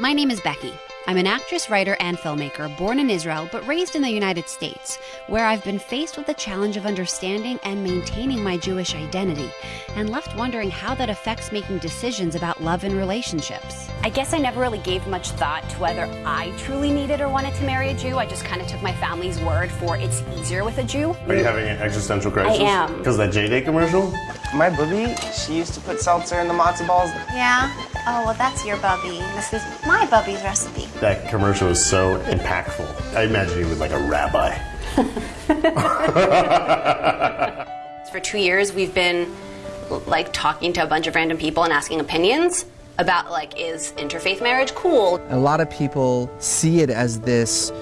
My name is Becky. I'm an actress, writer, and filmmaker born in Israel but raised in the United States, where I've been faced with the challenge of understanding and maintaining my Jewish identity, and left wondering how that affects making decisions about love and relationships. I guess I never really gave much thought to whether I truly needed or wanted to marry a Jew. I just kind of took my family's word for it's easier with a Jew. Are you having an existential crisis? I am. Because that JDate commercial? My booby, she used to put seltzer in the matzo balls. Yeah? Oh, well, that's your bubby. This is my bubby's recipe. That commercial was so impactful. I imagine he was like a rabbi. For two years, we've been like talking to a bunch of random people and asking opinions about like is interfaith marriage cool? A lot of people see it as this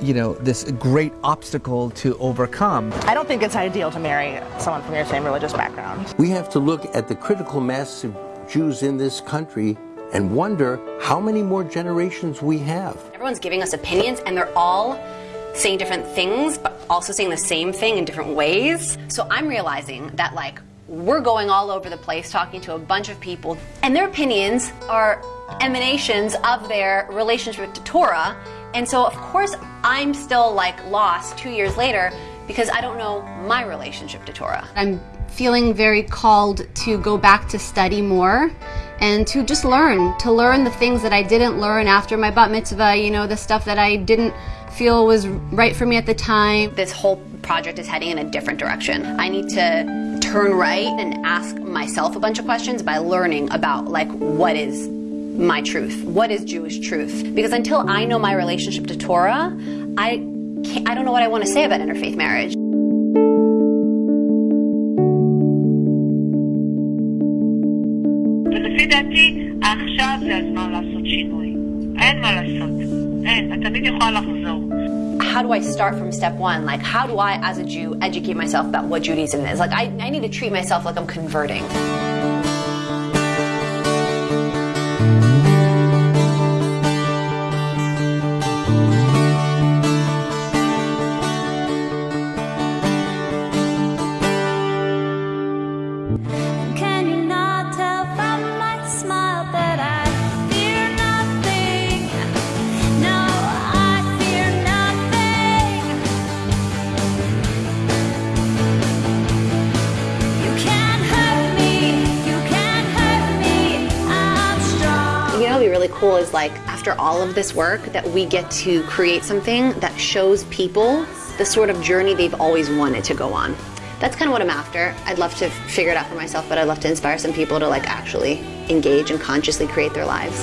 you know, this great obstacle to overcome. I don't think it's ideal to marry someone from your same religious background. We have to look at the critical mass of Jews in this country and wonder how many more generations we have. Everyone's giving us opinions and they're all saying different things, but also saying the same thing in different ways. So I'm realizing that like we're going all over the place talking to a bunch of people and their opinions are emanations of their relationship to Torah. And so of course I'm still like lost two years later because I don't know my relationship to Torah. I'm feeling very called to go back to study more and to just learn, to learn the things that I didn't learn after my bat mitzvah, you know, the stuff that I didn't feel was right for me at the time. This whole project is heading in a different direction. I need to turn right and ask myself a bunch of questions by learning about like what is my truth? What is Jewish truth? Because until I know my relationship to Torah, I can't, I don't know what I want to say about interfaith marriage. ולפי דעתי, עכשיו זה הזמן לעשות שינוי. אין מה לעשות. אין, את תמיד יכולה לחזור. How do I start from step one? Like, how do I, as a Jew, educate myself about what Judaism is? Like, I, I need to treat myself like I'm converting. Cool is like after all of this work that we get to create something that shows people the sort of journey they've always wanted to go on. That's kind of what I'm after. I'd love to figure it out for myself, but I'd love to inspire some people to like actually engage and consciously create their lives.